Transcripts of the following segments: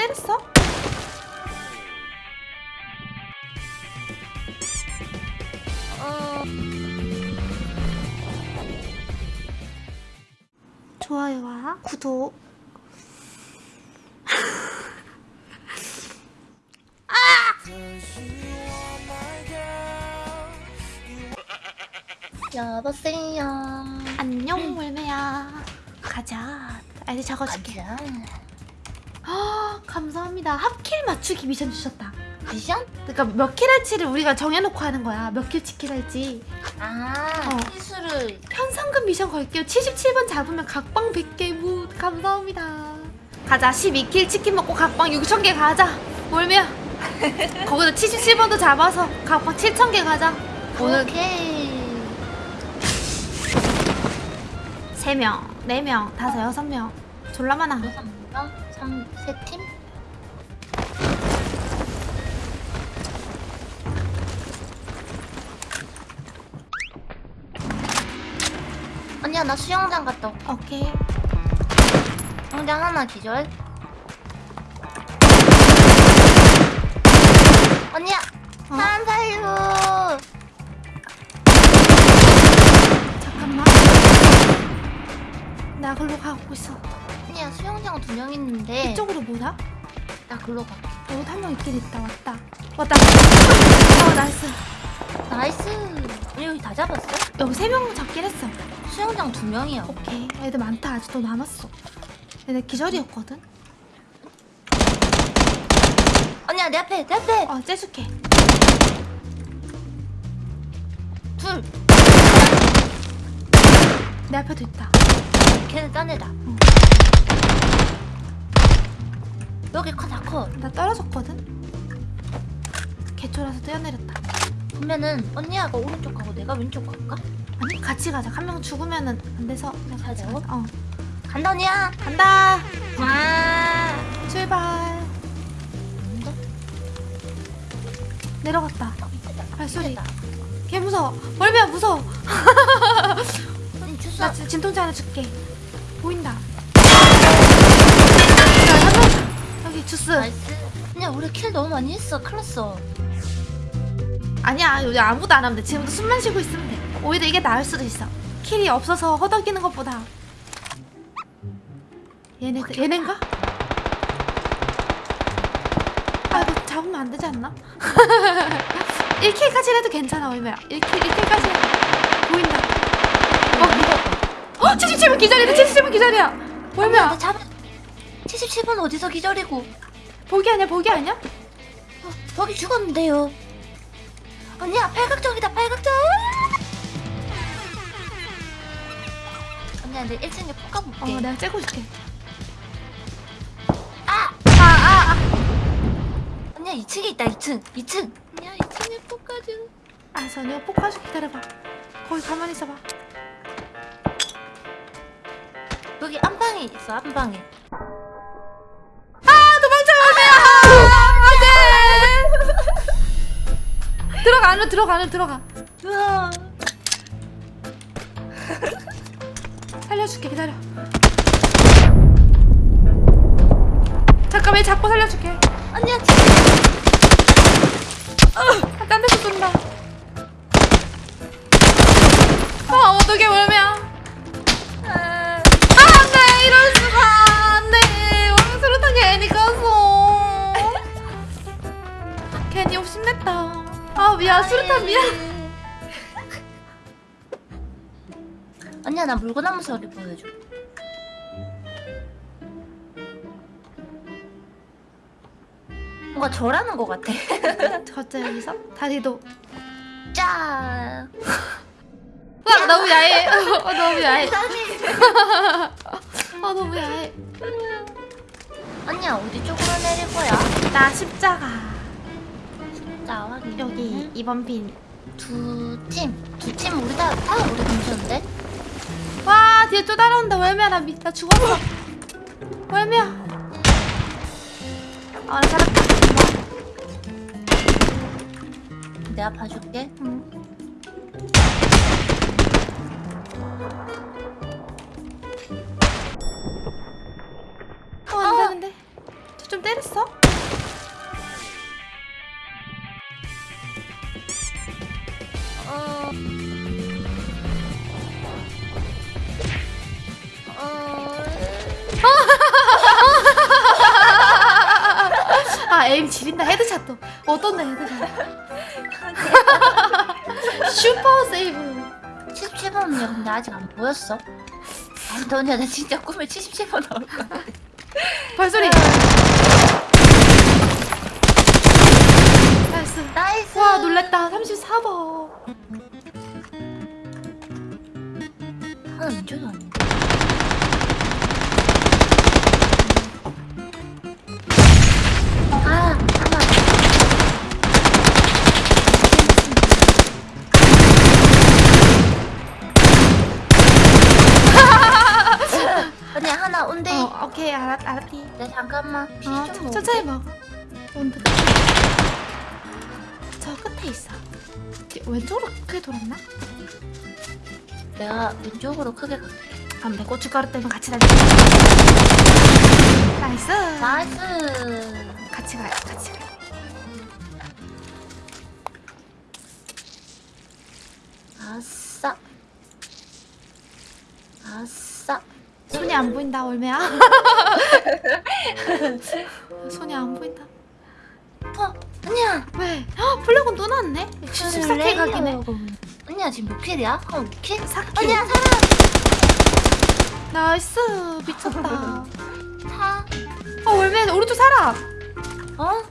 때렸어? 어, 좋아요와 구독 여보세요. 안녕 월매야 가자 아 이제 적어줄게 가자. 아 감사합니다. 합kill 맞추기 미션 주셨다. 미션? 그러니까 몇 kill 할지를 우리가 정해놓고 하는 거야. 몇 kill 치킨 할지. 아, 어. 희수를. 현상금 미션 걸게요. 77번 잡으면 각방 100개. 무 감사합니다. 가자. 12kill 치킨 먹고 각방 6,000개 가자. 월매야 거기서 77번도 잡아서 각방 7,000개 가자. 오늘 오케이. 3명 4명 5 6명. 졸라 많아. 여섯 명, 삼, 세 팀. 언니야 나 수영장 갔다 올게. 오케이 수영장 하나 기절. 언니야 어? 사람 살려. 잠깐만 나 글로 가고 있어 언니야 수영장 두 명 있는데 이쪽으로 뭐야? 나 글로 가. 여기 한명 있긴 있다 왔다 왔다 어 nice nice. 언니 여기 다 잡았어? 여기 세 명 잡긴 했어 수영장 두 명이야. 오케이 애들 많다 아직도 남았어 얘네 기절이었거든 언니야 내 앞에 내 앞에 어 째줄게 둘. 내 앞에도 있다 걔는 딴 애다. 여기 커다 커. 나 떨어졌거든 개초라서 뛰어내렸다 그러면은 언니야가 오른쪽 가고 내가 왼쪽 갈까? 아니 같이 가자 한 명 죽으면은 안 돼서 그냥 같이? 가자 어 간다 언니야. 간다 와. 출발 내려갔다 발소리 됐다. 개 무서워 월매야 무서워 언니 주소. 나 지- 진통제 하나 줄게 보인다 자 잠깐 여기 주스 nice. 언니야 우리 kill 너무 많이 했어. 클났어. 아니야 요즘 아무도 안 하면 돼 지금도 숨만 쉬고 있으면 돼 오히려 이게 나을 수도 있어 kill이 없어서 허덕이는 것보다 얘네들 얘넨가? 아 이거 잡으면 안 되지 않나? 1킬까지 해도 괜찮아 얼마야 1킬 1킬까지 해도 보인다 어 77분 기절이다 77분 기절이야 얼마야 나 잡아. 77번 어디서 기절이고? 보기 아니야 보기 아니야? 어, 거기 죽었는데요. 언니야 팔각정이다 팔각정. 언니야 내 1층에 폭어 가볼게. 내가 째고 줄게 아! 아 아 아, 언니야 2층에 있다 2층 2층. 언니야 2층에 폭 가져. 알았어 내가 폭파줄 기다려봐 거기 가만히 있어봐 여기 안방에 있어 안방에. 들어가 안으로 들어가 안으로 들어가. 살려줄게 기다려. 잠깐 왜 잡고 살려줄게. 언니야 아, 딴 데서 쏜다. 아 어떡해 월매 미안 언니야 나 물구나무 소리 보여줘. 뭔가 절하는 것 같아. 갑자기 여기서 다리도 짜. 와 너무 야해 어, 너무 야해. 아 너무 야해 언니야 어디 쪽으로 내릴 거야? 나 십자가 자 확인. 여기 2번 빈두 팀. 두 팀 우리 다, 다 우리 근처인데? 와 뒤에 또 따라온다 월미야 나, 미, 나 죽었어 월미야 아나 살았다 내가 봐줄게. 응. 어, 안 되는데. 저좀 때렸어? 아, aim 지린다. headshot도. 어떤데, headshot. super save. 77번이야. 근데 아직 안 보였어. 아니, 너냐, 나 진짜 꿈에 77번 나올 것 같아. 발소리. 아. nice. nice. 와, 놀랬다. 34번. 아닌데. 아 하나 언니 하나 온대. 어 오케이 알았, 알았디. 네 잠깐만. 어 천- 천천히 먹어. 온드 저 끝에 있어. 뒤- 왼쪽으로 크게 돌았나? 내가 왼쪽으로 크게 갈게. 안 돼 고춧가루 때문에 같이 달려 nice! nice! 같이 가요 같이 가요. 아싸. 아싸. 손이 안 보인다 월매야. 손이 안 보인다. 어 언니야. 왜? 헉, flare gun 또 나왔네? 14kill 각이네 언니야 지금 몇 킬이야? 한 5kill? 4kill 언니야 살아 나이스 미쳤다 사어 올매 오른쪽 살아 어?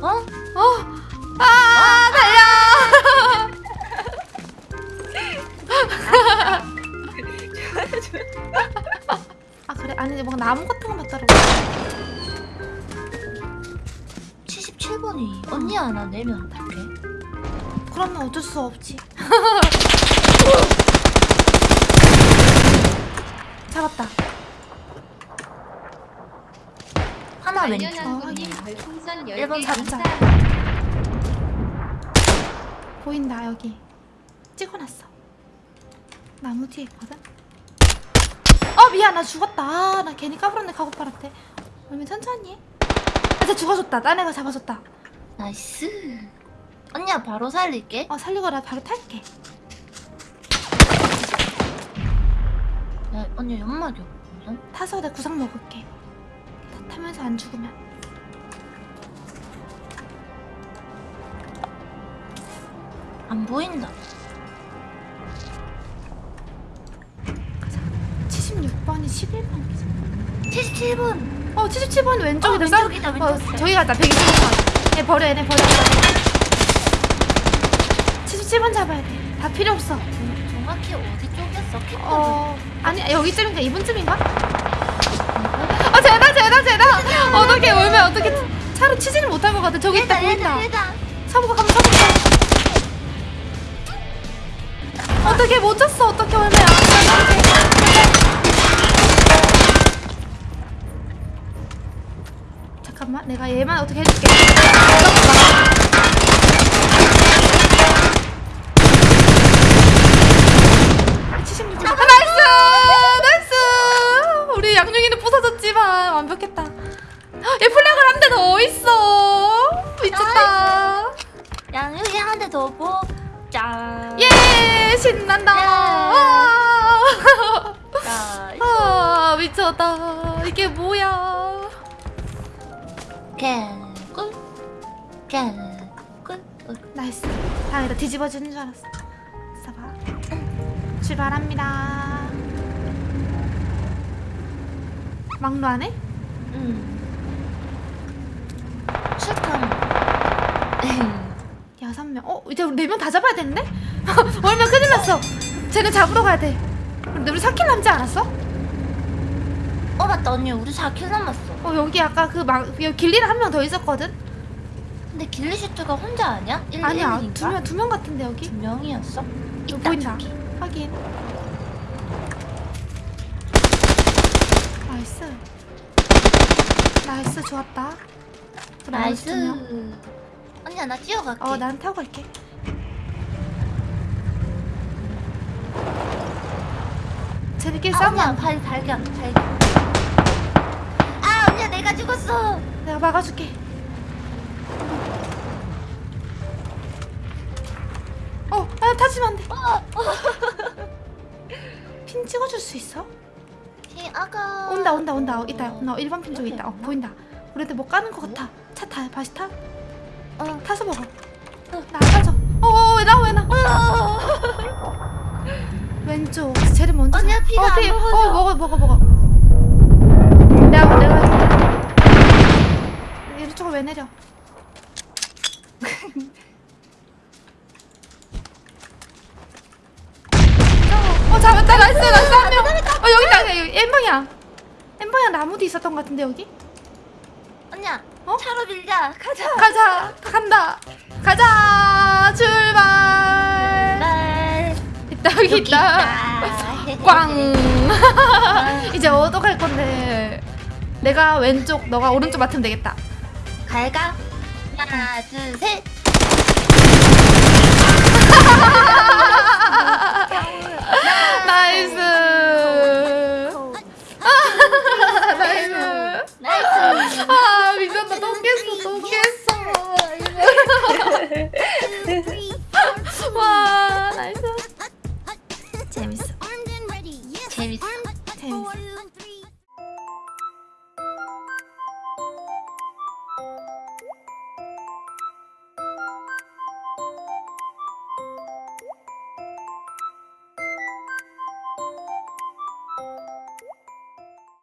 어? 어? 아 달려 아 그래 아니 뭔가 나무 같은 거 맞더라고 77번이 언니야 나 내면 어떡해? 그러면 어쩔 수 없지 잡았다. 하나 왼쪽. 일본 10개 잡자. 보인다 여기. 찍어놨어. 나무 뒤에 있거든? 어 미안 나 죽었다. 아, 나 괜히 까불었네 가고팔한테. 얼면 천천히 해. 아, 쟤 죽어줬다. 딴 애가 잡아줬다. Nice 언니야 바로 살릴게. 어 살리고 나 바로 탈게. 야, 언니 연막이 없거든? 타서 내 구상 먹을게. 타, 타면서 안 죽으면. 안 보인다. 76번이 11번이지 77번. 어 77번 왼쪽이다. 어, 왼쪽이다, 어, 왼쪽이다. 저기 가자. 120번. 얘 버려 얘네 버려 77번 잡아야 돼 다 필요 없어. 정확히 어디 쪽이었어? kit거든. 어 아니 여기쯤인가? 이분쯤인가? 아 쟤다 쟤다 쟤다. 어떻게 울면 어떻게 차로 치지를 못할 것 같아. 저기 있다 보인다. 사보가 가면 사보가 어떻게 못 쳤어? 어떻게 울면? 잠깐만 내가 얘만 어떻게 해줄게 더 뽑자 예 신난다. 아, 나이스 아 미쳤다. 이게 뭐야? 개꿀. 개꿀. 나이스. 다행이다 뒤집어지는 줄 알았어. 있어봐 출발합니다. 막루하네? 음 출탄 여섯 명. 어 이제 우리 네명 다 잡아야 되는데? 얼마 큰일 났어. 쟤네 잡으러 가야 돼. 근데 우리 4 kill 남지 않았어? 어 맞다 언니 우리 4 kill 남았어 어 여기 아까 그막 여기 ghillie를 한명 더 있었거든? 근데 ghillie suit가 혼자 아니야? 1, 아니야 1인인가? 두명 두 명 같은데 여기? 두 명이었어? 있다, 보인다. 저기. 확인. Nice. Nice 좋았다. 그. Nice 언니야 나 뛰어갈게 어, 난 타고 갈게. 쟤네끼리 아, 싸우면. 발, 발견 발견 아 언니야 내가 죽었어 내가 막아줄게. 어, 아, 타지면 안 돼. 어, 핀 찍어줄 수 있어? 히 아가 온다, 온다, 온다. 어, 있다. 나 1번 핀 쪽에 있다. 어, 보인다. 우리한테 뭐 까는 것 같아. 차 타. 다시 타. 어. 타서 먹어. 나 빠져. 어, 왜 나, 왜 나? 왼쪽. 쟤를 먼저. 언니야, 잡- 피가 어, 안 피. 먹어져. 어, 먹어, 먹어, 먹어. 내가, 내가. 이쪽으로 왜 내려? 어, 잡았다. nice, nice, 한 명. 어, 여기 있다. 여기 N방향. N방향 나무도 있었던 것 같은데, 여기? 언니야 어? 차로 밀자 가자 가자. 간다. 가자. 출발. 날 있다, 있다. 있다 꽝. 이제 어떡할 건데. 내가 왼쪽, 너가 오른쪽 맡으면 되겠다. 갈까? 하나 둘 셋 나이스. 나이스. 나이스 아, 미쳤다. 또 깼어, 또 깼어. 와, 나이스.